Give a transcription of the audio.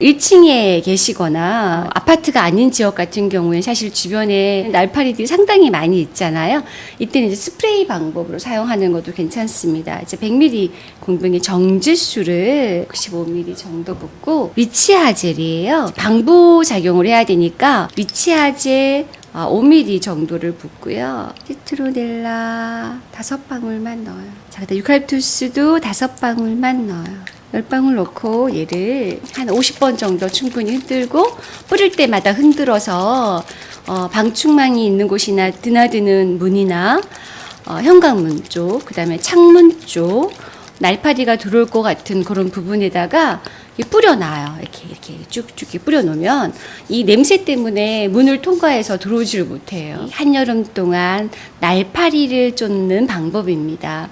1층에 계시거나 아파트가 아닌 지역 같은 경우에 사실 주변에 날파리들이 상당히 많이 있잖아요. 이때는 이제 스프레이 방법으로 사용하는 것도 괜찮습니다. 이제 100ml 공병에 정지수를 95ml 정도 붓고 리치아젤이에요. 방부 작용을 해야 되니까 리치아젤 아, 5ml 정도를 붓고요. 시트로넬라 다섯 방울만 넣어요. 자, 그다음 유칼립투스도 다섯 방울만 넣어요. 열 방울 넣고 얘를 한 50번 정도 충분히 흔들고 뿌릴 때마다 흔들어서 어, 방충망이 있는 곳이나 드나드는 문이나 어, 현관문 쪽, 그 다음에 창문 쪽 날파리가 들어올 것 같은 그런 부분에다가 뿌려놔요. 이렇게 이렇게 쭉쭉 뿌려놓으면 이 냄새 때문에 문을 통과해서 들어오지를 못해요. 한여름 동안 날파리를 쫓는 방법입니다.